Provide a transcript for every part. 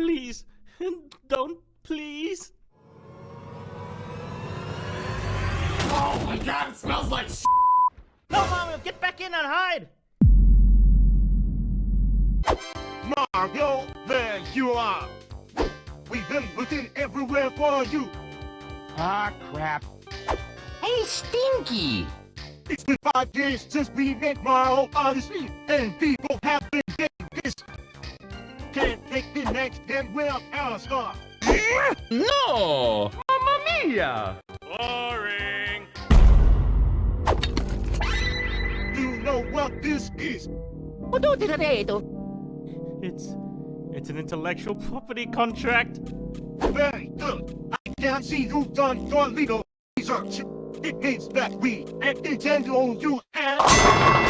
Please, don't, please. Oh my god, it smells like s***. No, Mario, get back in and hide. Mario, there you are. We've been looking everywhere for you. Ah, crap. Hey, Stinky. It's been five days since we met Mario Odyssey, and people have been getting this. Can't take the next gen without our star. No! Mamma mia! Boring. You know what this is? It's, it's an intellectual property contract. Very good. I can't see you've done your legal research. It means that we at Nintendo own you and...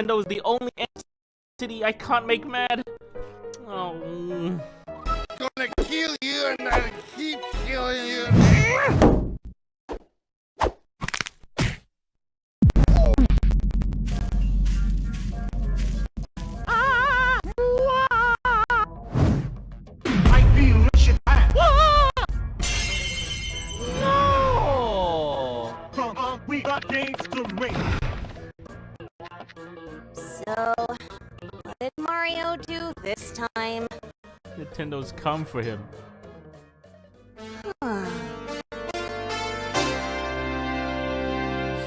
Nintendo's the only entity I can't make mad. Oh. gonna kill you and I'll keep killing you. I feel Russian back. No! We got games to make. Nintendo's come for him.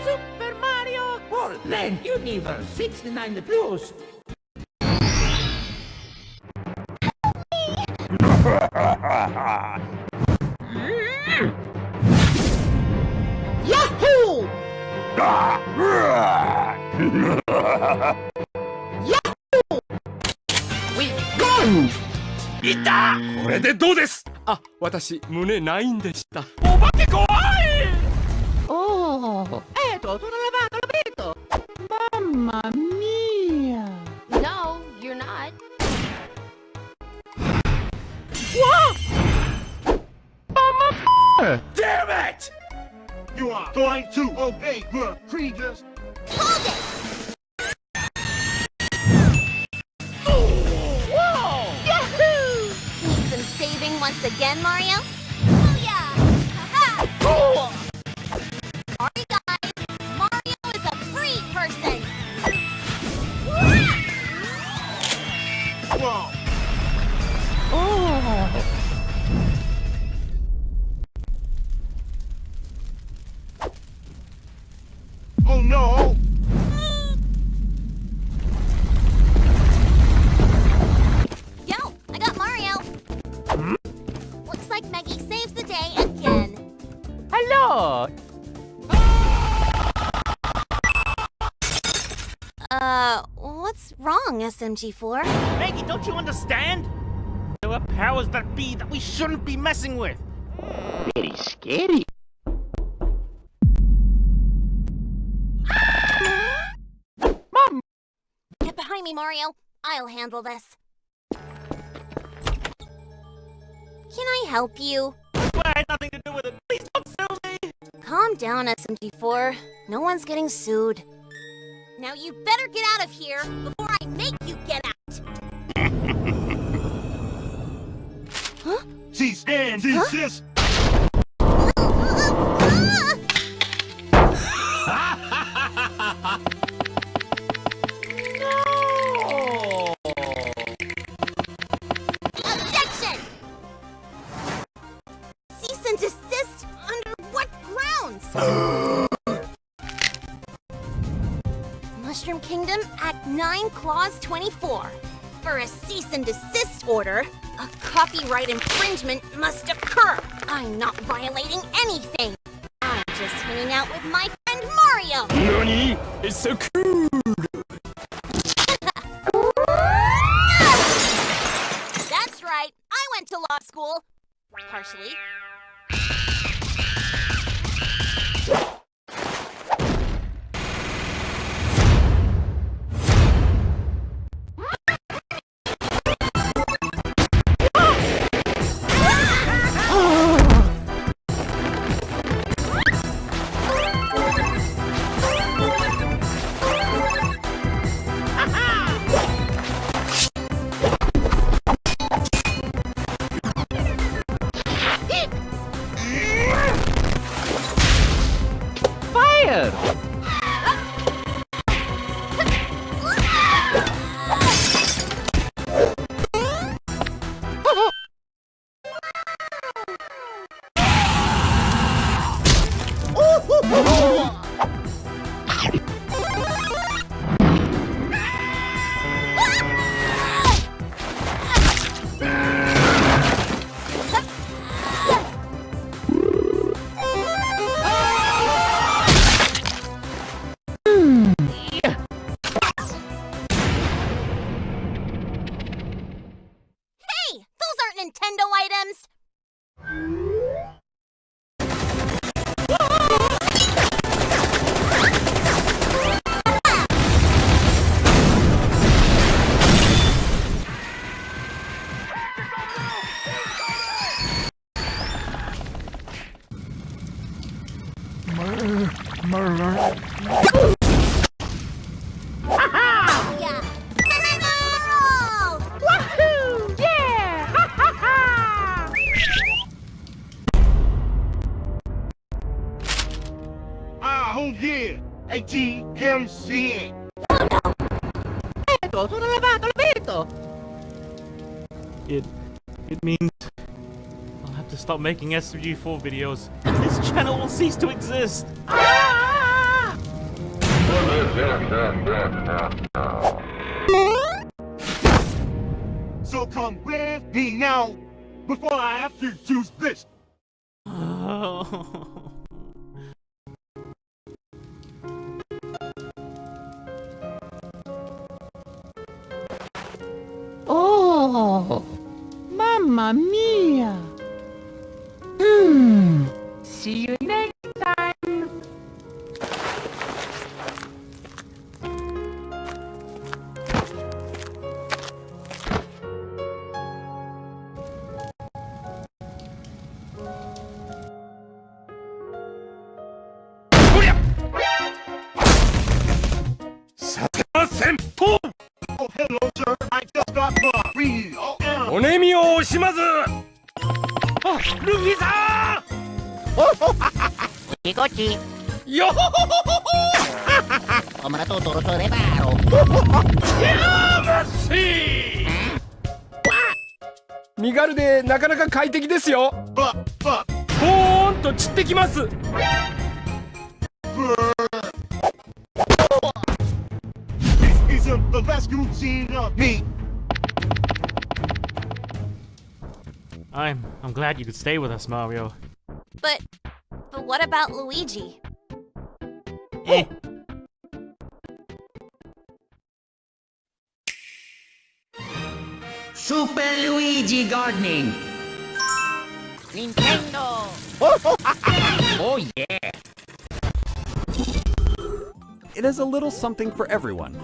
Super Mario World Universe 69 Plus. Yahoo! いたこれでどうですあ、私、胸ないんでした。お化け怖いおお。えっと、トラバトラベート。ママミア。No, you're not. わママ Damn it! You are going to obey your previous again, Mario? Oh yeah! Haha! Sorry guys, Mario is a free person! Whoa! Maggie saves the day again. Hello! Uh, what's wrong, SMG4? Maggie, don't you understand? There are powers that be that we shouldn't be messing with. Very scary. Mom! Get behind me, Mario. I'll handle this. I help you? Well, I had nothing to do with it. Please don't sue me. Calm down, SMG4. No one's getting sued. Now you better get out of here before I make you get out. huh? She stands, insist. Objection! And desist? Under what grounds? Mushroom Kingdom, Act 9, Clause 24. For a cease and desist order, a copyright infringement must occur. I'm not violating anything. I'm just hanging out with my friend Mario. Nani? It's so cool! Fire! Nintendo items. Yeah. Yeah. ATMC. Ecco, sono lavato, l'ho! It it means I'll have to stop making SMG4 videos. This channel will cease to exist. Ah! So come with me now before I have to choose this. Oh! Mamma mia! Hmm. See you next time! Oh, hello, sir. I just got my real. Oh, おねみを惜しまずあルフィさん。Ikochi, よほほほほほ come tu turo to reparo. 身軽でなかなか快適ですよボーンと散ってきます I'm I'm glad you could stay with us, Mario. But, but what about Luigi? Eh. Super Luigi Gardening. Nintendo. oh yeah. It is a little something for everyone.